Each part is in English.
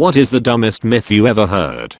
What is the dumbest myth you ever heard?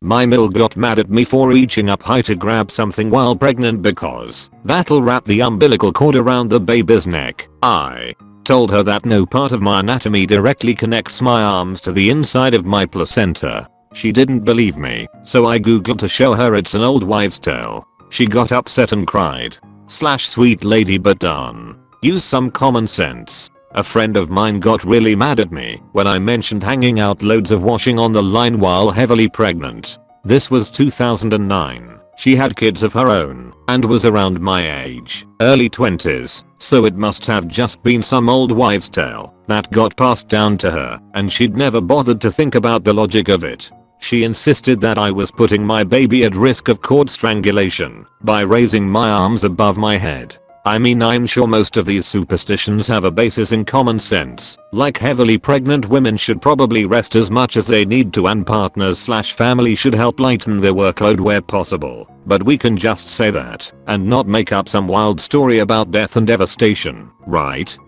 My mill got mad at me for reaching up high to grab something while pregnant because that'll wrap the umbilical cord around the baby's neck. I told her that no part of my anatomy directly connects my arms to the inside of my placenta. She didn't believe me, so I googled to show her it's an old wives tale. She got upset and cried. Slash sweet lady but darn. Use some common sense. A friend of mine got really mad at me when I mentioned hanging out loads of washing on the line while heavily pregnant. This was 2009. She had kids of her own and was around my age, early 20s, so it must have just been some old wives tale that got passed down to her and she'd never bothered to think about the logic of it. She insisted that I was putting my baby at risk of cord strangulation by raising my arms above my head I mean I'm sure most of these superstitions have a basis in common sense, like heavily pregnant women should probably rest as much as they need to and partners slash family should help lighten their workload where possible, but we can just say that and not make up some wild story about death and devastation, right?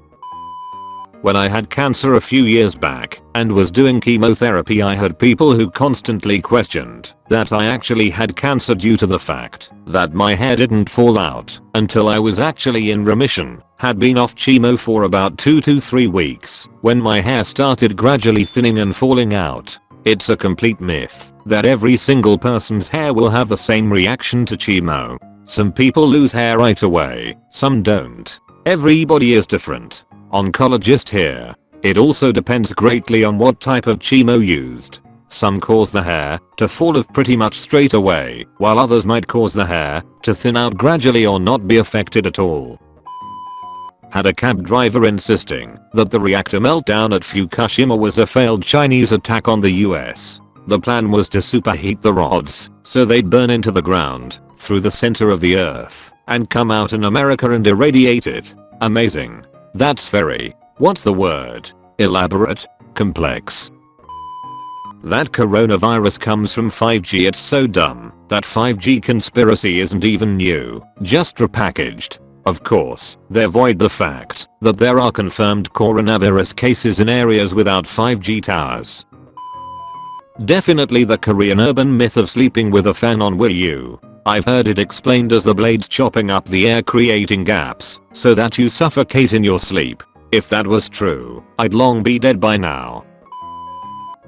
When I had cancer a few years back and was doing chemotherapy I had people who constantly questioned that I actually had cancer due to the fact that my hair didn't fall out until I was actually in remission, had been off chemo for about 2 to 3 weeks when my hair started gradually thinning and falling out. It's a complete myth that every single person's hair will have the same reaction to chemo. Some people lose hair right away, some don't. Everybody is different Oncologist here. It also depends greatly on what type of chemo used. Some cause the hair to fall off pretty much straight away, while others might cause the hair to thin out gradually or not be affected at all. Had a cab driver insisting that the reactor meltdown at Fukushima was a failed Chinese attack on the US. The plan was to superheat the rods so they'd burn into the ground through the center of the earth and come out in America and irradiate it. Amazing. That's very, what's the word, elaborate, complex. That coronavirus comes from 5G it's so dumb that 5G conspiracy isn't even new, just repackaged. Of course, they avoid the fact that there are confirmed coronavirus cases in areas without 5G towers. Definitely the Korean urban myth of sleeping with a fan on will you I've heard it explained as the blades chopping up the air creating gaps so that you suffocate in your sleep. If that was true, I'd long be dead by now.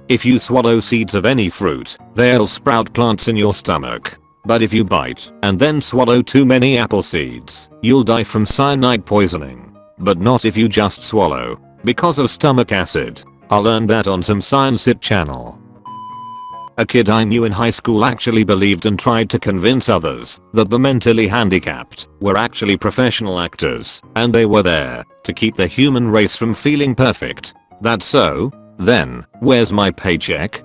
If you swallow seeds of any fruit, they'll sprout plants in your stomach. But if you bite and then swallow too many apple seeds, you'll die from cyanide poisoning. But not if you just swallow. Because of stomach acid. I learned that on some Science It channel. A kid I knew in high school actually believed and tried to convince others that the mentally handicapped were actually professional actors and they were there to keep the human race from feeling perfect. That's so? Then, where's my paycheck?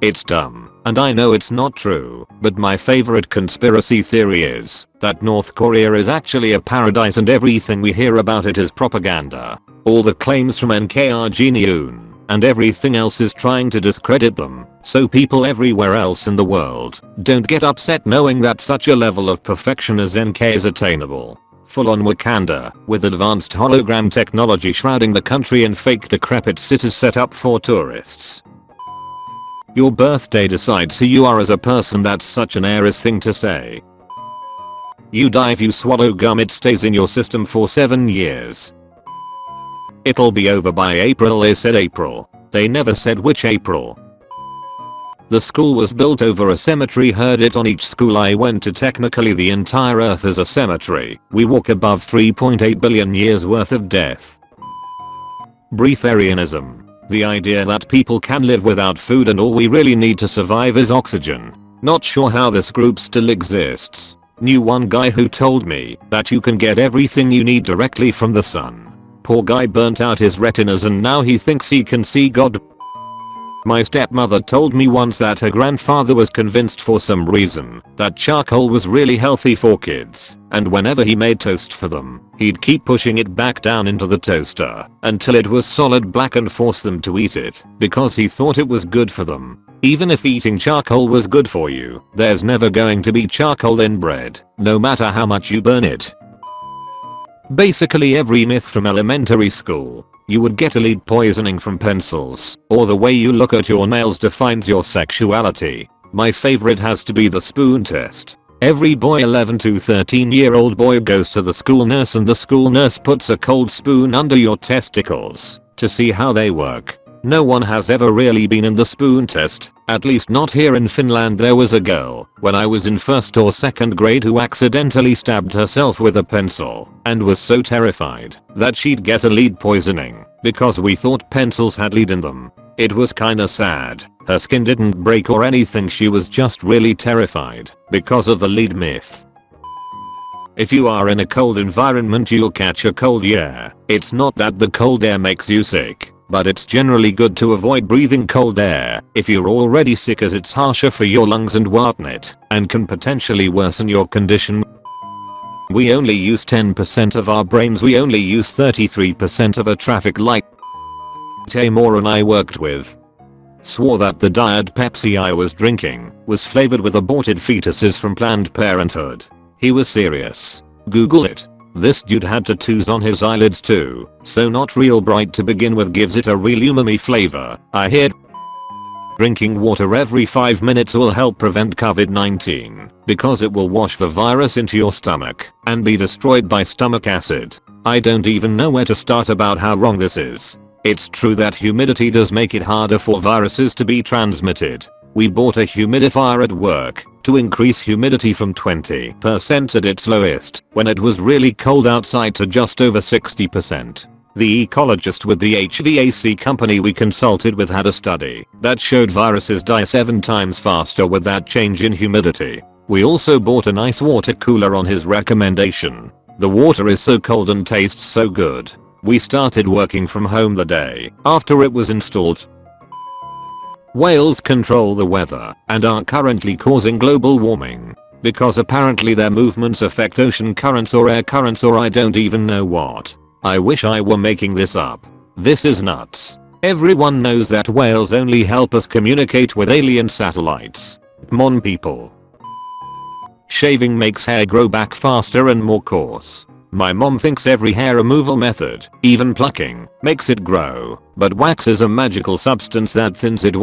It's dumb, and I know it's not true, but my favorite conspiracy theory is that North Korea is actually a paradise and everything we hear about it is propaganda. All the claims from NKR Geniun and everything else is trying to discredit them, so people everywhere else in the world don't get upset knowing that such a level of perfection as NK is attainable. Full on Wakanda, with advanced hologram technology shrouding the country in fake decrepit cities set up for tourists. Your birthday decides who you are as a person that's such an Aries thing to say. You die if you swallow gum it stays in your system for 7 years. It'll be over by April they said April. They never said which April. The school was built over a cemetery heard it on each school I went to technically the entire earth is a cemetery. We walk above 3.8 billion years worth of death. Breatharianism. The idea that people can live without food and all we really need to survive is oxygen. Not sure how this group still exists. Knew one guy who told me that you can get everything you need directly from the sun. Poor guy burnt out his retinas and now he thinks he can see God. My stepmother told me once that her grandfather was convinced for some reason that charcoal was really healthy for kids, and whenever he made toast for them, he'd keep pushing it back down into the toaster until it was solid black and force them to eat it because he thought it was good for them. Even if eating charcoal was good for you, there's never going to be charcoal in bread, no matter how much you burn it. Basically every myth from elementary school you would get a lead poisoning from pencils, or the way you look at your nails defines your sexuality. My favorite has to be the spoon test. Every boy 11 to 13 year old boy goes to the school nurse and the school nurse puts a cold spoon under your testicles to see how they work. No one has ever really been in the spoon test, at least not here in Finland there was a girl when I was in first or second grade who accidentally stabbed herself with a pencil and was so terrified that she'd get a lead poisoning because we thought pencils had lead in them. It was kinda sad. Her skin didn't break or anything she was just really terrified because of the lead myth. If you are in a cold environment you'll catch a cold yeah. It's not that the cold air makes you sick but it's generally good to avoid breathing cold air if you're already sick as it's harsher for your lungs and whatnot and can potentially worsen your condition. We only use 10% of our brains we only use 33% of a traffic light. A and I worked with swore that the diet Pepsi I was drinking was flavored with aborted fetuses from Planned Parenthood. He was serious. Google it. This dude had tattoos on his eyelids too, so not real bright to begin with gives it a real umami flavor. I hear Drinking water every 5 minutes will help prevent COVID-19 because it will wash the virus into your stomach and be destroyed by stomach acid. I don't even know where to start about how wrong this is. It's true that humidity does make it harder for viruses to be transmitted. We bought a humidifier at work to increase humidity from 20% at its lowest when it was really cold outside to just over 60%. The ecologist with the HVAC company we consulted with had a study that showed viruses die 7 times faster with that change in humidity. We also bought an ice water cooler on his recommendation. The water is so cold and tastes so good. We started working from home the day after it was installed Whales control the weather and are currently causing global warming. Because apparently their movements affect ocean currents or air currents or I don't even know what. I wish I were making this up. This is nuts. Everyone knows that whales only help us communicate with alien satellites. Mon people. Shaving makes hair grow back faster and more coarse. My mom thinks every hair removal method, even plucking, makes it grow, but wax is a magical substance that thins it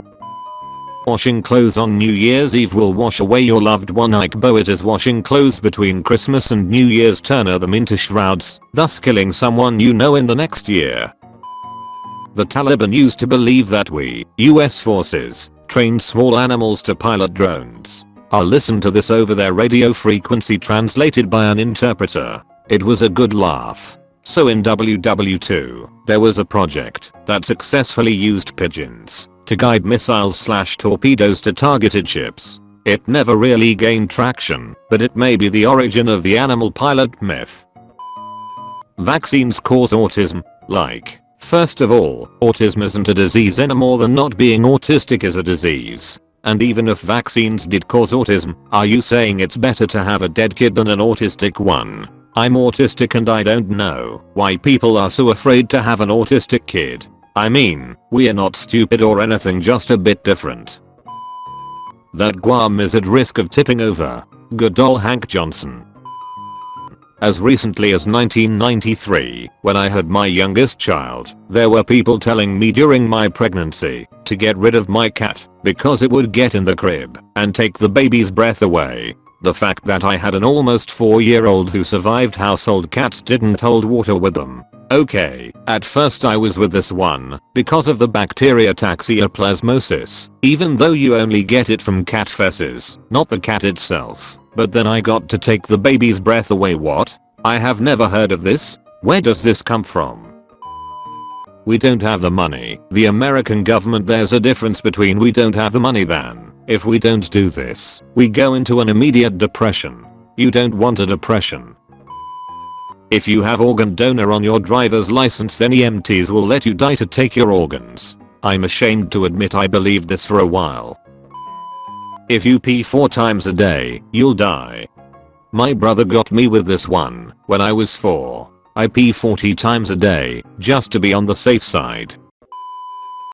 Washing clothes on New Year's Eve will wash away your loved one Ike Boat is washing clothes between Christmas and New Year's turn them into shrouds, thus killing someone you know in the next year. The Taliban used to believe that we, US forces, trained small animals to pilot drones. I'll listen to this over their radio frequency translated by an interpreter. It was a good laugh. So in WW2, there was a project that successfully used pigeons to guide missiles slash torpedoes to targeted ships. It never really gained traction, but it may be the origin of the animal pilot myth. Vaccines cause autism, like, first of all, autism isn't a disease any more than not being autistic is a disease. And even if vaccines did cause autism, are you saying it's better to have a dead kid than an autistic one? I'm autistic and I don't know why people are so afraid to have an autistic kid. I mean, we are not stupid or anything just a bit different. That Guam is at risk of tipping over. Good old Hank Johnson. As recently as 1993, when I had my youngest child, there were people telling me during my pregnancy to get rid of my cat because it would get in the crib and take the baby's breath away. The fact that I had an almost 4 year old who survived household cats didn't hold water with them Okay, at first I was with this one because of the bacteria Toxoplasmosis, even though you only get it from cat feces, not the cat itself. But then I got to take the baby's breath away what? I have never heard of this. Where does this come from? We don't have the money. The American government there's a difference between we don't have the money than if we don't do this, we go into an immediate depression. You don't want a depression. If you have organ donor on your driver's license then EMTs will let you die to take your organs. I'm ashamed to admit I believed this for a while. If you pee 4 times a day, you'll die. My brother got me with this one when I was 4. I pee 40 times a day just to be on the safe side.